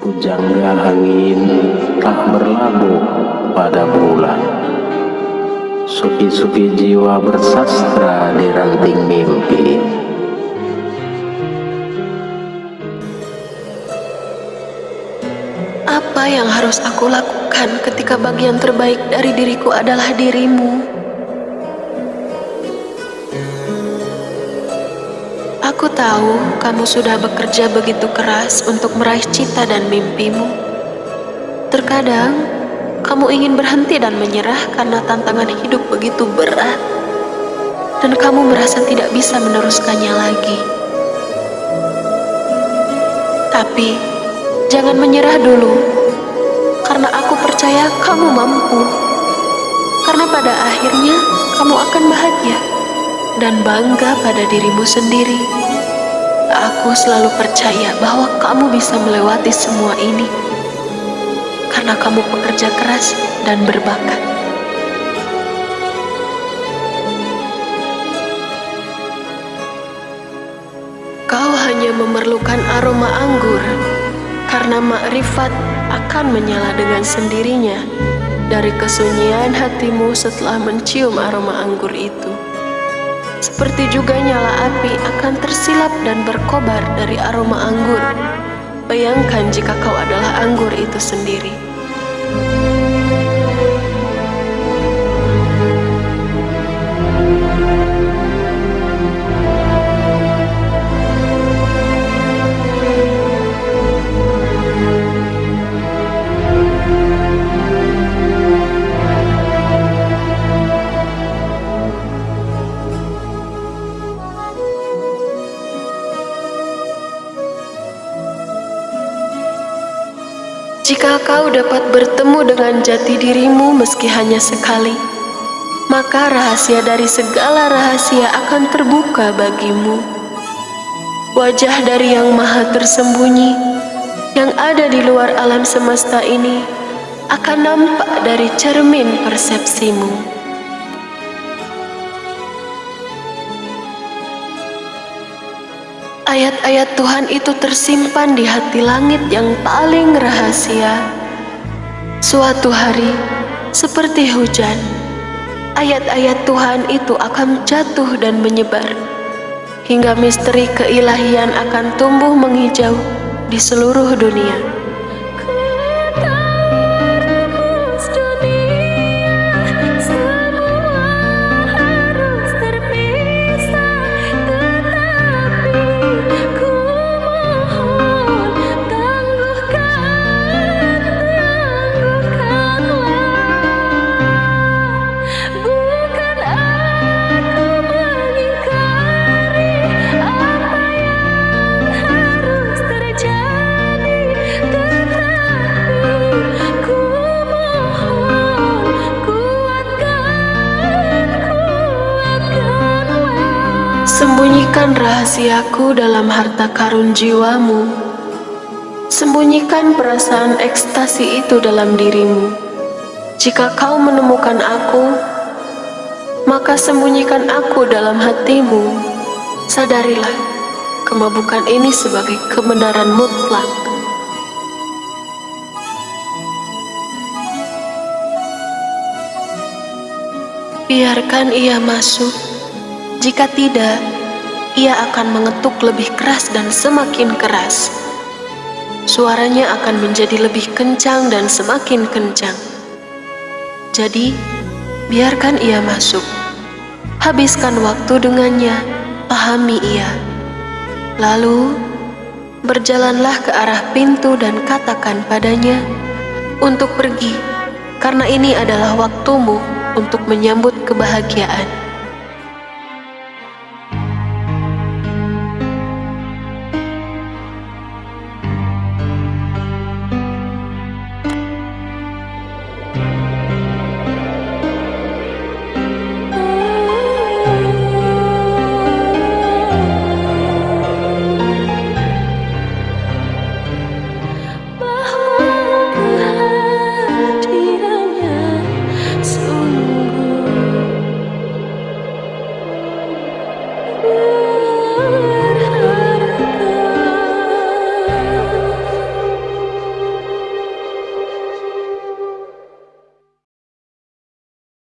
Pujangga angin tak berlabuh pada bulan Suki-suki jiwa bersastra di ranting mimpi Apa yang harus aku lakukan ketika bagian terbaik dari diriku adalah dirimu? Tahu kamu sudah bekerja begitu keras untuk meraih cita dan mimpimu. Terkadang, kamu ingin berhenti dan menyerah karena tantangan hidup begitu berat, dan kamu merasa tidak bisa meneruskannya lagi. Tapi, jangan menyerah dulu, karena aku percaya kamu mampu. Karena pada akhirnya, kamu akan bahagia dan bangga pada dirimu sendiri. Aku selalu percaya bahwa kamu bisa melewati semua ini karena kamu pekerja keras dan berbakat. Kau hanya memerlukan aroma anggur karena makrifat akan menyala dengan sendirinya dari kesunyian hatimu setelah mencium aroma anggur itu. Seperti juga nyala api akan tersilap dan berkobar dari aroma anggur. Bayangkan jika kau adalah anggur itu sendiri. Jika kau dapat bertemu dengan jati dirimu meski hanya sekali, maka rahasia dari segala rahasia akan terbuka bagimu. Wajah dari yang maha tersembunyi, yang ada di luar alam semesta ini, akan nampak dari cermin persepsimu. Ayat-ayat Tuhan itu tersimpan di hati langit yang paling rahasia. Suatu hari, seperti hujan, ayat-ayat Tuhan itu akan jatuh dan menyebar, hingga misteri keilahian akan tumbuh menghijau di seluruh dunia. Sembunyikan rahasiaku dalam harta karun jiwamu. Sembunyikan perasaan ekstasi itu dalam dirimu. Jika kau menemukan aku, maka sembunyikan aku dalam hatimu. Sadarilah, kemabukan ini sebagai kebenaran mutlak. Biarkan ia masuk jika tidak, ia akan mengetuk lebih keras dan semakin keras. Suaranya akan menjadi lebih kencang dan semakin kencang. Jadi, biarkan ia masuk. Habiskan waktu dengannya, pahami ia. Lalu, berjalanlah ke arah pintu dan katakan padanya untuk pergi, karena ini adalah waktumu untuk menyambut kebahagiaan.